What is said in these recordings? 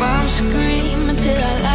shakes, when the bombs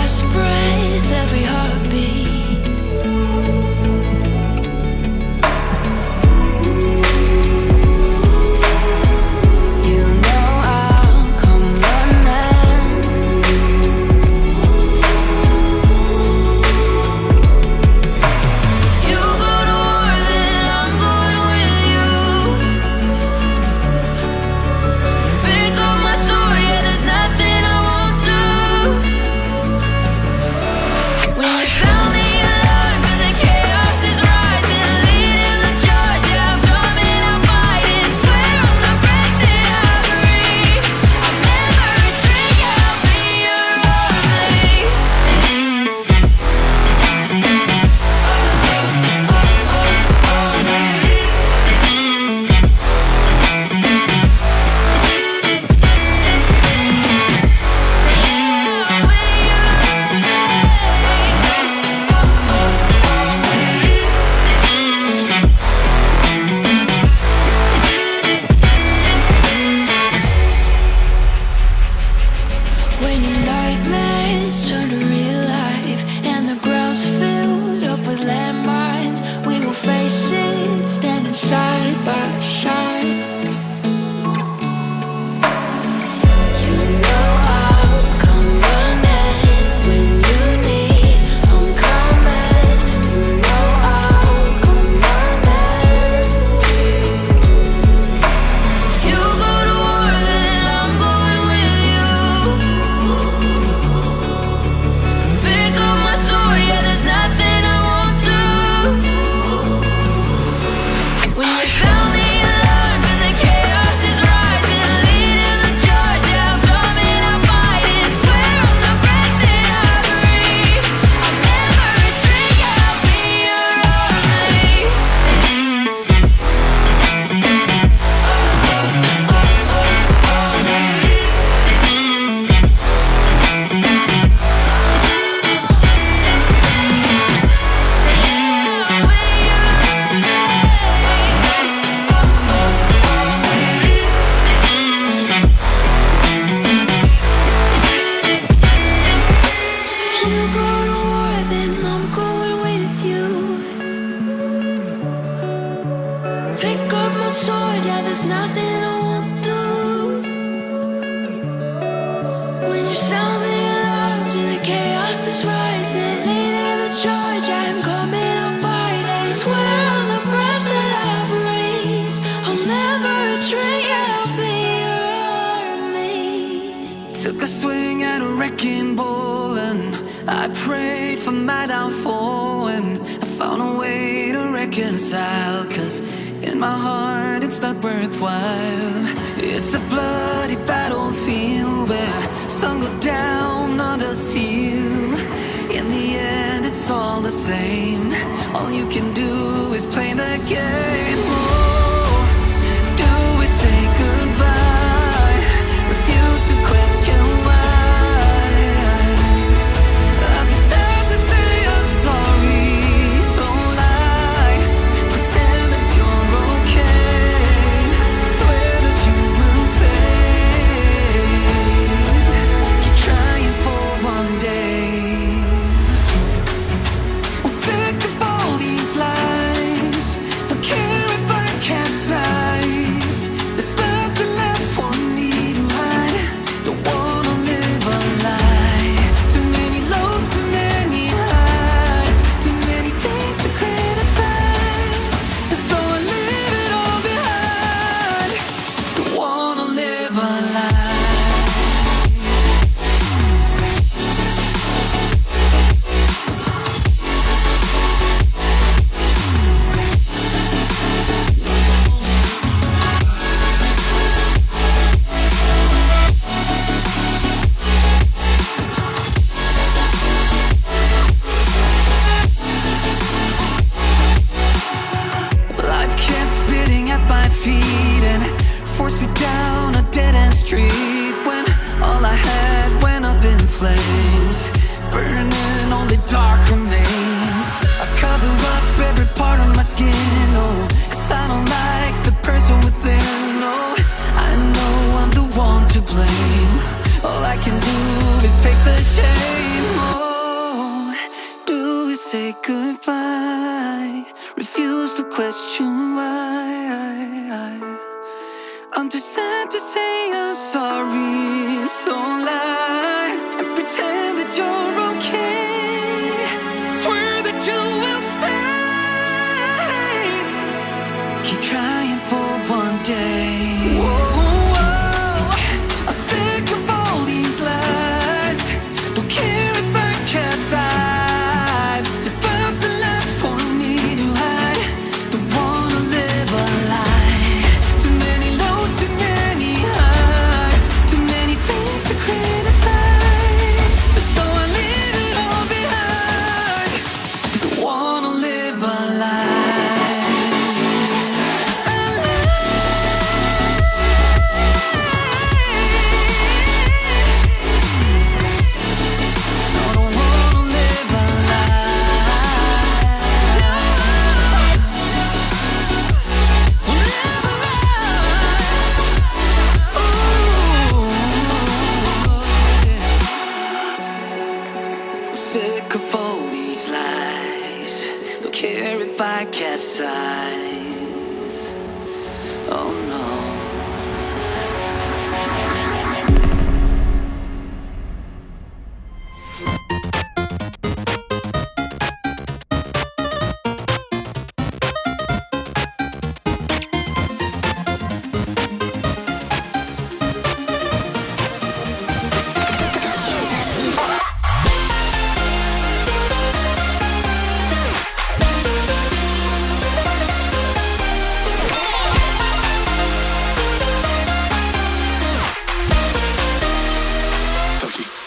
say I'm sorry, so lie and pretend that you're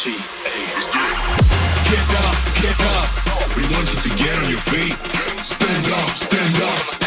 Get up, get up. We want you to get on your feet. Stand up, stand up.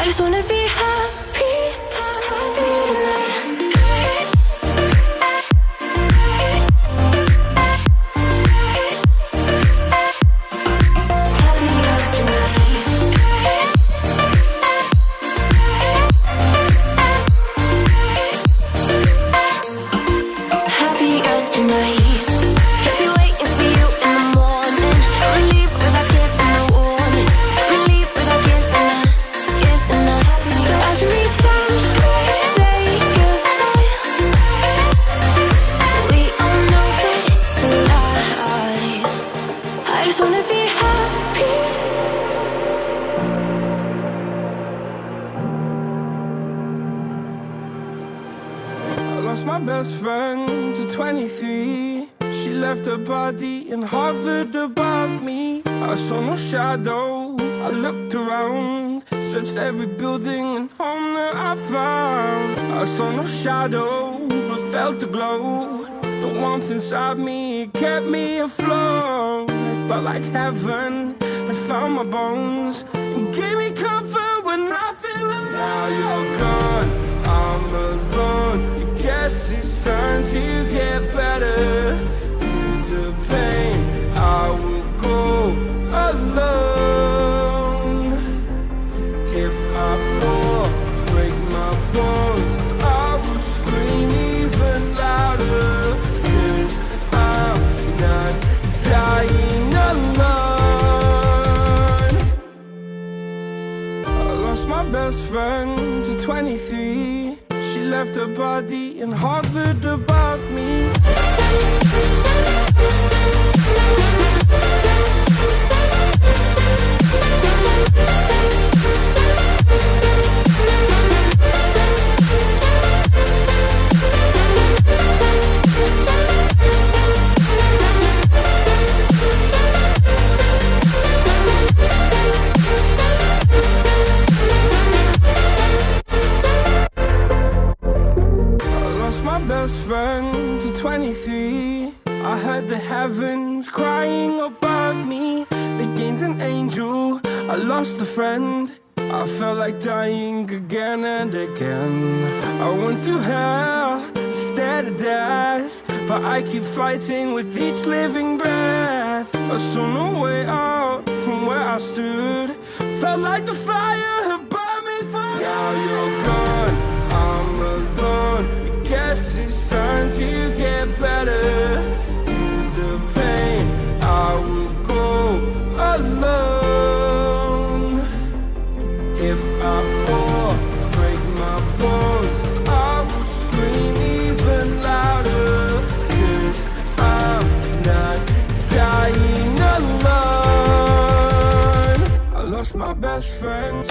I just wanna be happy, happy tonight. left a body and hovered above me. run 23 I heard the heavens crying above me. They gained an angel, I lost a friend. I felt like dying again and again. I went through hell, stared at death But I keep fighting with each living breath. I saw no way out from where I stood. Felt like the fire had burned me through Now you're gone, I'm alone guess it's time to get better. Through the pain, I will go alone. If I fall, break my bones I will scream even louder. Cause I'm not dying alone. I lost my best friend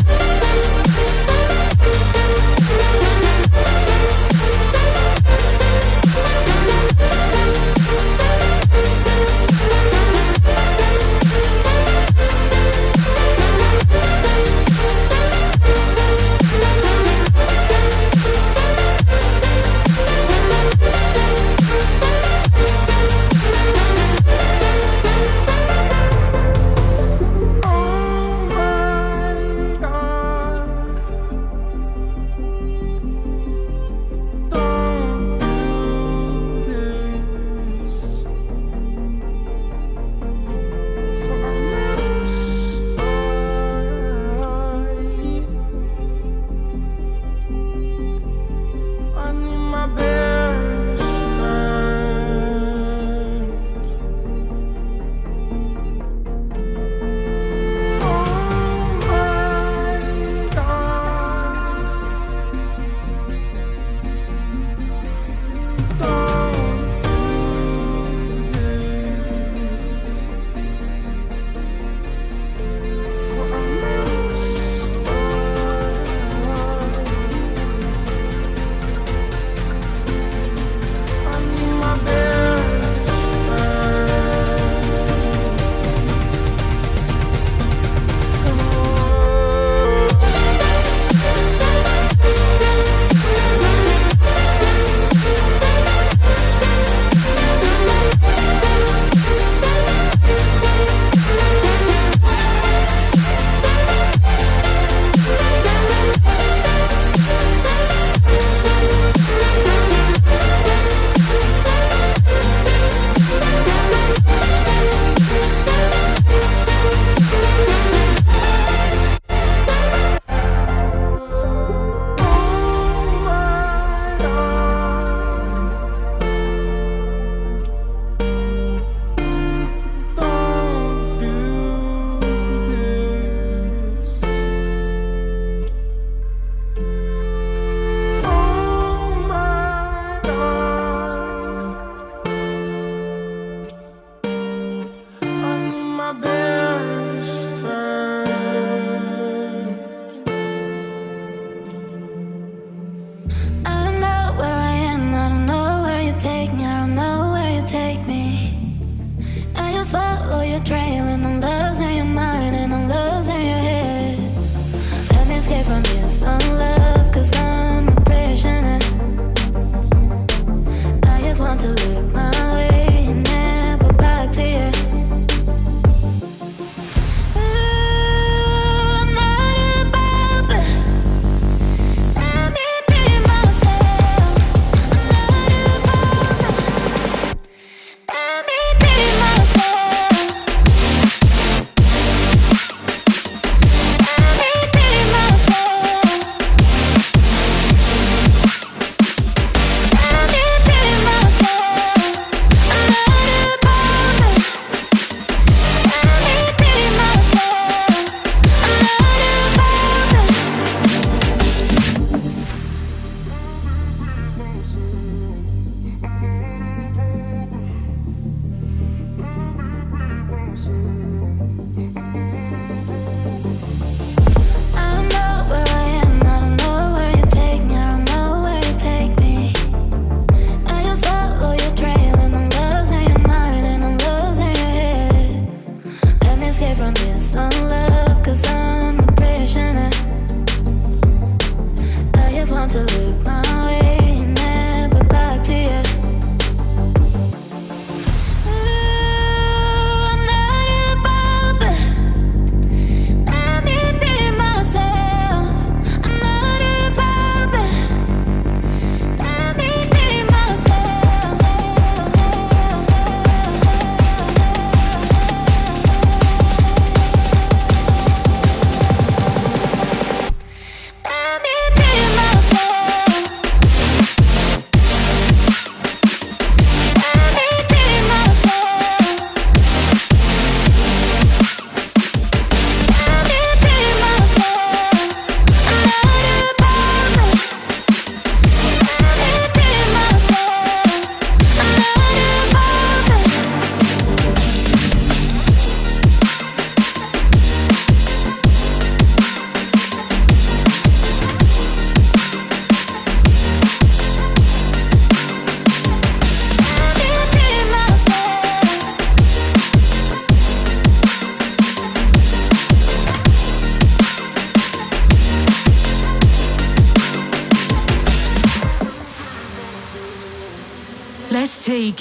i just want to look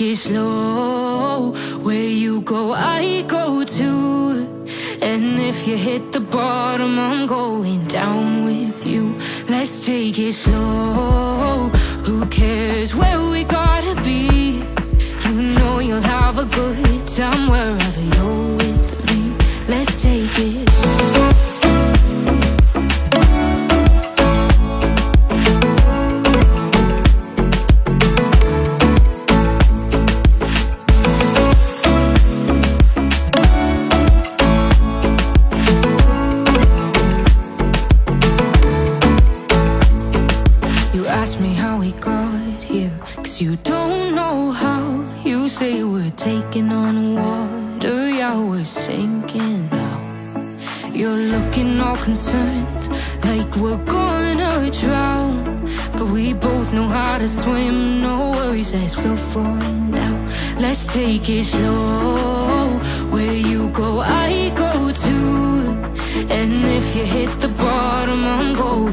it slow. slow for now. Let's take it slow. Where you go, I go too. And if you hit the bottom, I'm going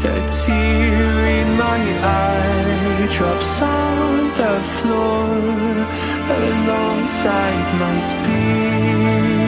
The tear in my eye drops on the floor Alongside my speech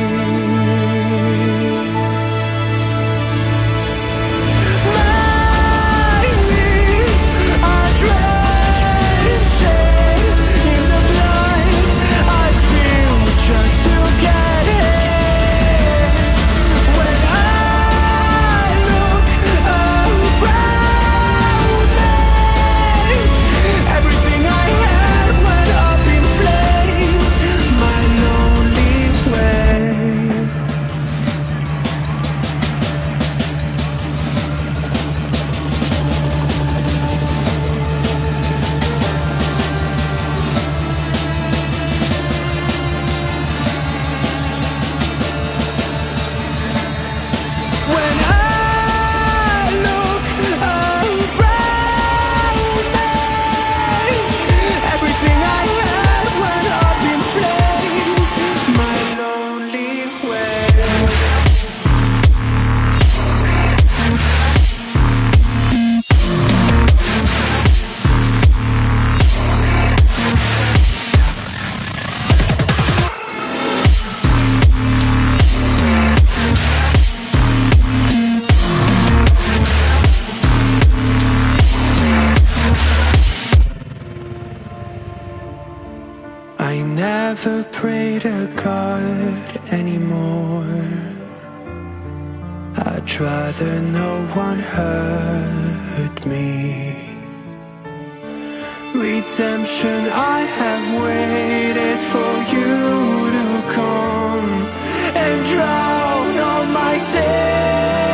Redemption, I have waited for you to come and drown all my sins.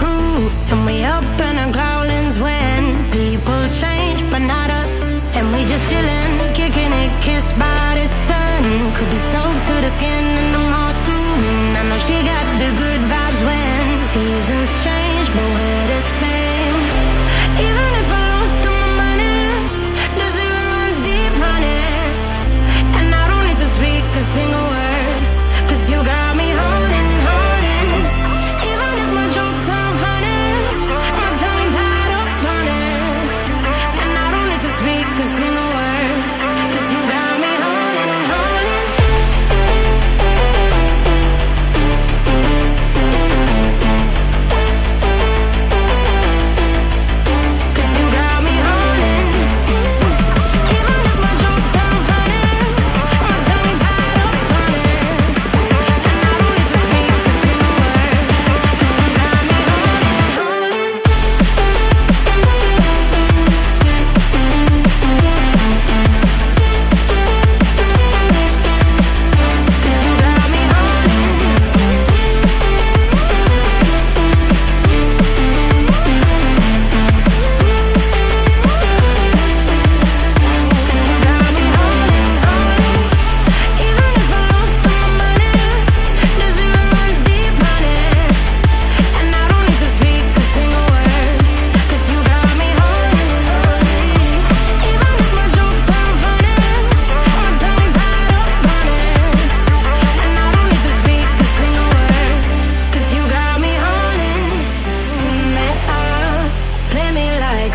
crew. And we up in our growlings when People change, but not us. And we just chilling, kicking it, kissed by the sun. Could be soaked to the skin in the morning I know she got the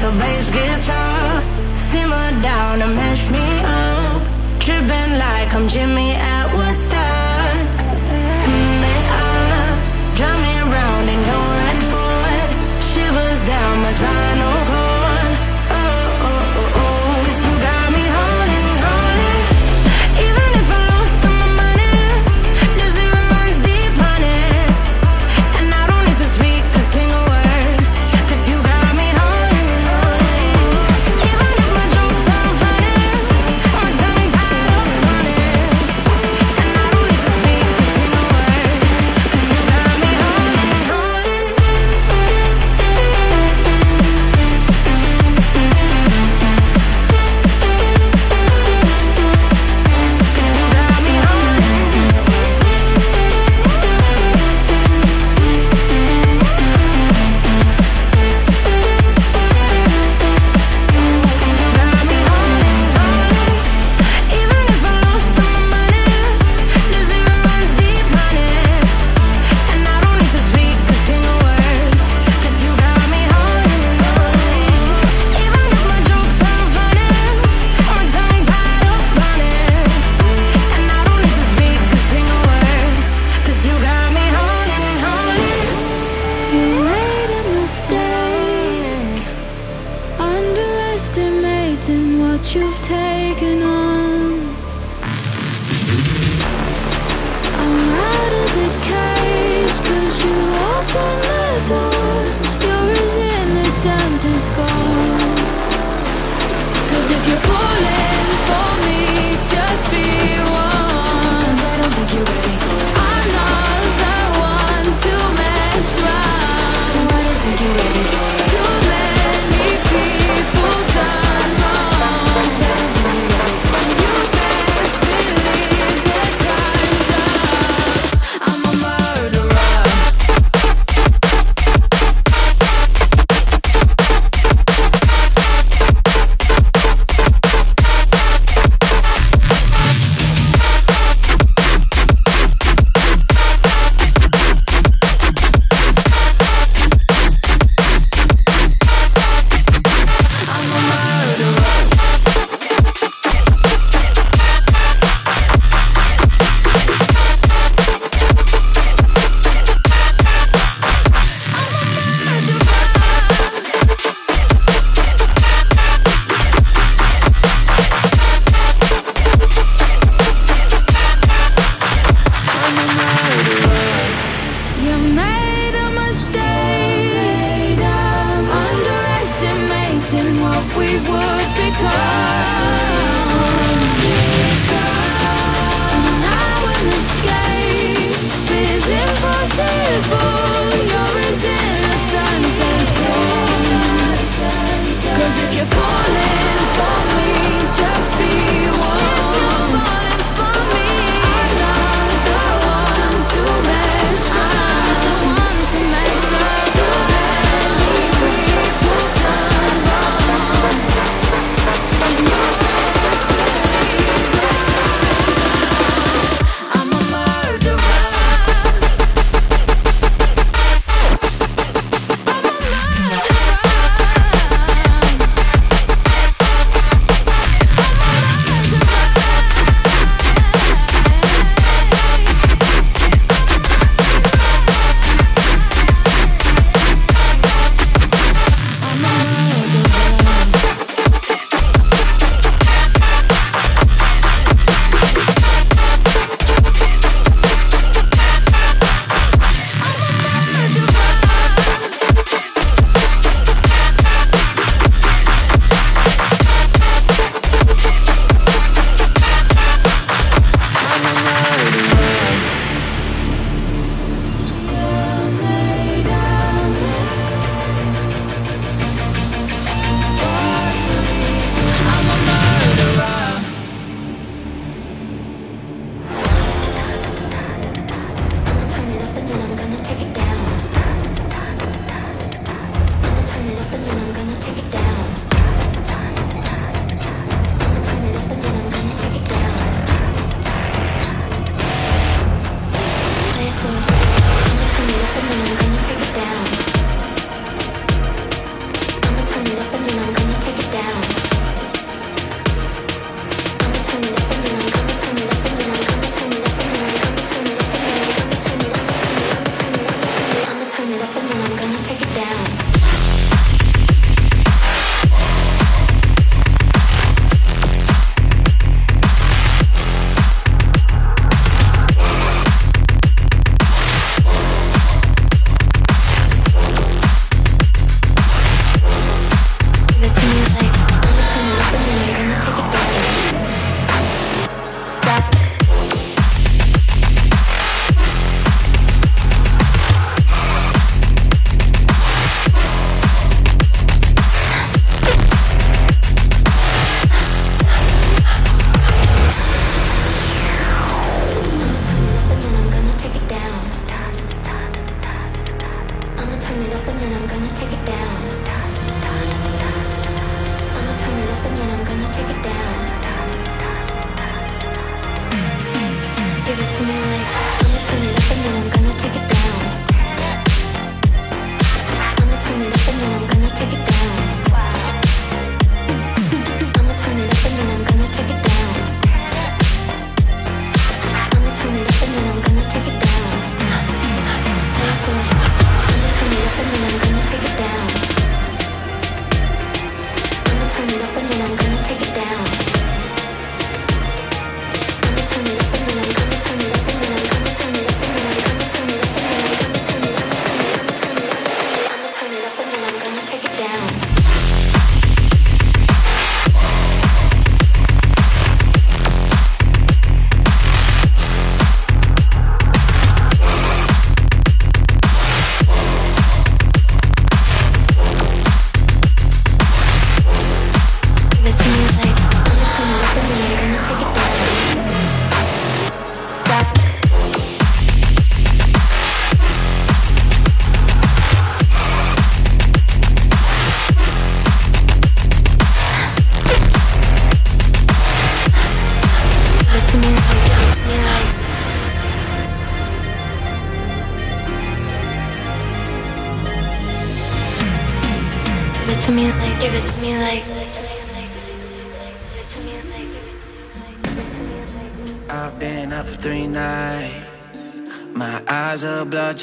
like a bass guitar. Simmer down and mash me up. Tripping like I'm Jimmy Atwood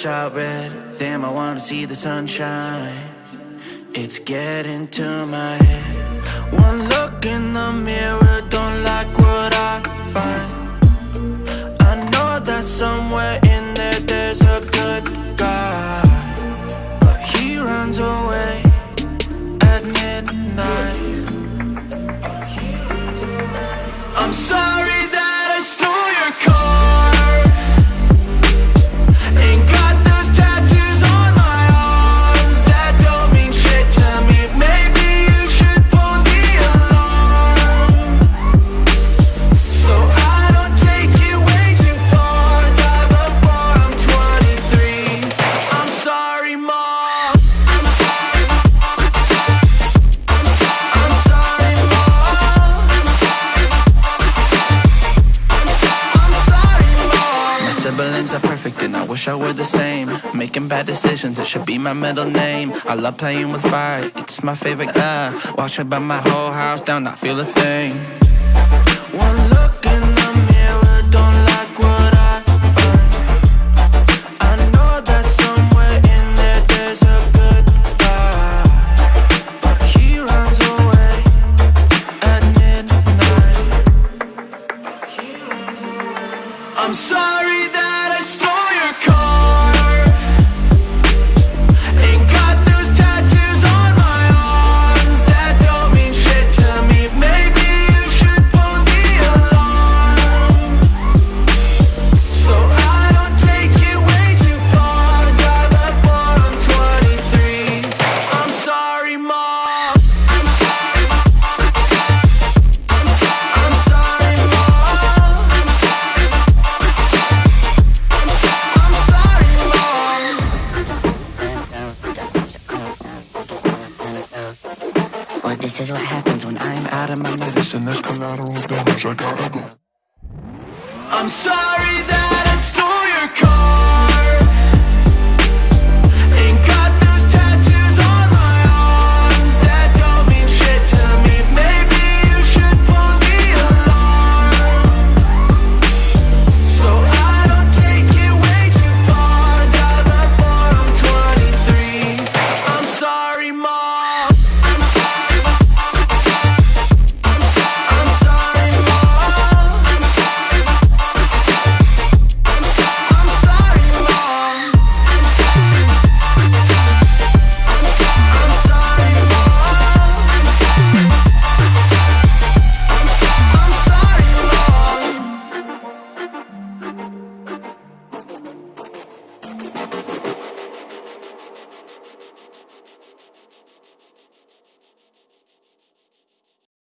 bloodshot red. Damn, I wanna see the sunshine. It's getting to my head. One look in the mirror, I were the same. Making bad decisions, it should be my middle name. I love playing with fire, it's my favorite, uh Watch me burn my whole house down, not feel a thing